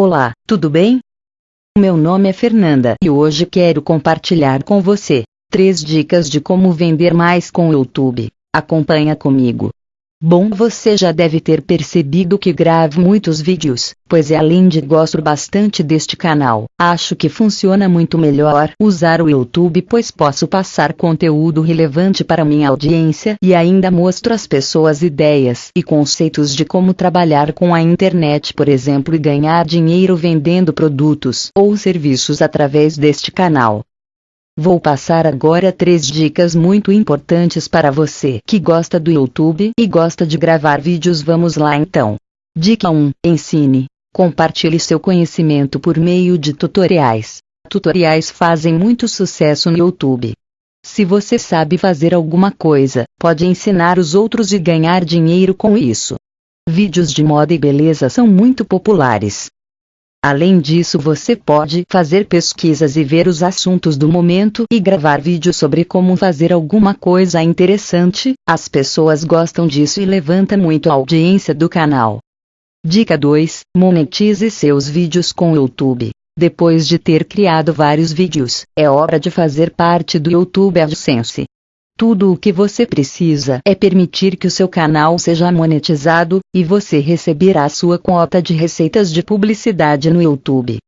Olá, tudo bem? Meu nome é Fernanda e hoje quero compartilhar com você três dicas de como vender mais com o YouTube. Acompanha comigo. Bom, você já deve ter percebido que gravo muitos vídeos, pois é além de gosto bastante deste canal, acho que funciona muito melhor usar o YouTube pois posso passar conteúdo relevante para minha audiência e ainda mostro às pessoas ideias e conceitos de como trabalhar com a internet, por exemplo, e ganhar dinheiro vendendo produtos ou serviços através deste canal. Vou passar agora três dicas muito importantes para você que gosta do YouTube e gosta de gravar vídeos. Vamos lá então. Dica 1: Ensine. Compartilhe seu conhecimento por meio de tutoriais. Tutoriais fazem muito sucesso no YouTube. Se você sabe fazer alguma coisa, pode ensinar os outros e ganhar dinheiro com isso. Vídeos de moda e beleza são muito populares. Além disso, você pode fazer pesquisas e ver os assuntos do momento e gravar vídeos sobre como fazer alguma coisa interessante. As pessoas gostam disso e levanta muito a audiência do canal. Dica 2: Monetize seus vídeos com o YouTube. Depois de ter criado vários vídeos, é hora de fazer parte do YouTube AdSense. Tudo o que você precisa é permitir que o seu canal seja monetizado, e você receberá sua quota de receitas de publicidade no YouTube.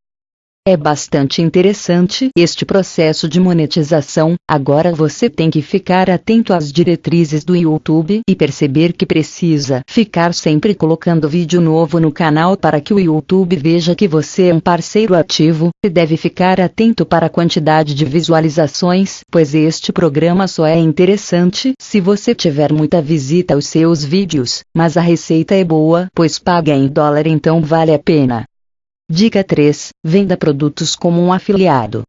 É bastante interessante este processo de monetização, agora você tem que ficar atento às diretrizes do YouTube e perceber que precisa ficar sempre colocando vídeo novo no canal para que o YouTube veja que você é um parceiro ativo, e deve ficar atento para a quantidade de visualizações, pois este programa só é interessante se você tiver muita visita aos seus vídeos, mas a receita é boa, pois paga em dólar então vale a pena. Dica 3: Venda produtos como um afiliado.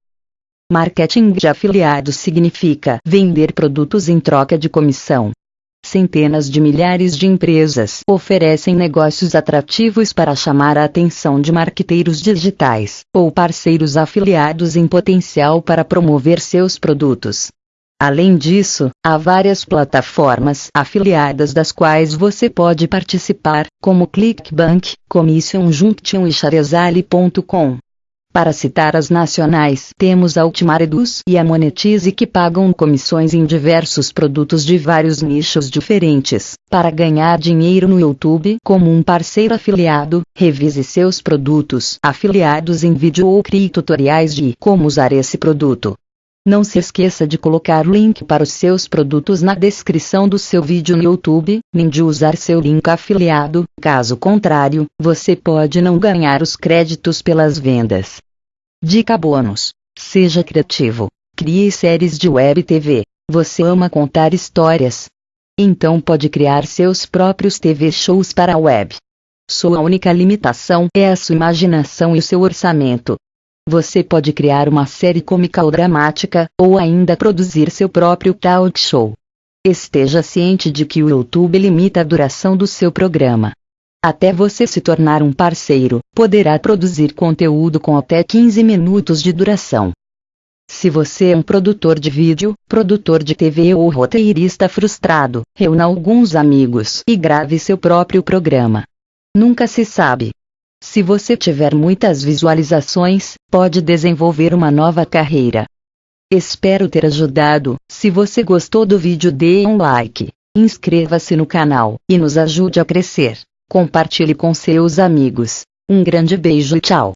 Marketing de afiliado significa vender produtos em troca de comissão. Centenas de milhares de empresas oferecem negócios atrativos para chamar a atenção de marqueteiros digitais ou parceiros afiliados em potencial para promover seus produtos. Além disso, há várias plataformas afiliadas das quais você pode participar, como ClickBank, Commission Junction e Charizali.com. Para citar as nacionais, temos a Ultimareduz e a Monetize que pagam comissões em diversos produtos de vários nichos diferentes. Para ganhar dinheiro no YouTube como um parceiro afiliado, revise seus produtos afiliados em vídeo ou crie tutoriais de como usar esse produto. Não se esqueça de colocar o link para os seus produtos na descrição do seu vídeo no YouTube, nem de usar seu link afiliado, caso contrário, você pode não ganhar os créditos pelas vendas. Dica bônus: Seja criativo. Crie séries de web TV. Você ama contar histórias? Então pode criar seus próprios TV shows para a web. Sua única limitação é a sua imaginação e o seu orçamento. Você pode criar uma série cômica ou dramática, ou ainda produzir seu próprio talk show. Esteja ciente de que o YouTube limita a duração do seu programa. Até você se tornar um parceiro, poderá produzir conteúdo com até 15 minutos de duração. Se você é um produtor de vídeo, produtor de TV ou roteirista frustrado, reúna alguns amigos e grave seu próprio programa. Nunca se sabe. Se você tiver muitas visualizações, pode desenvolver uma nova carreira. Espero ter ajudado. Se você gostou do vídeo, dê um like, inscreva-se no canal e nos ajude a crescer. Compartilhe com seus amigos. Um grande beijo e tchau.